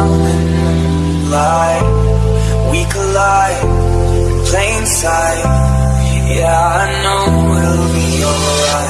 something like we collide in plain sight. Yeah, I know we'll be alright.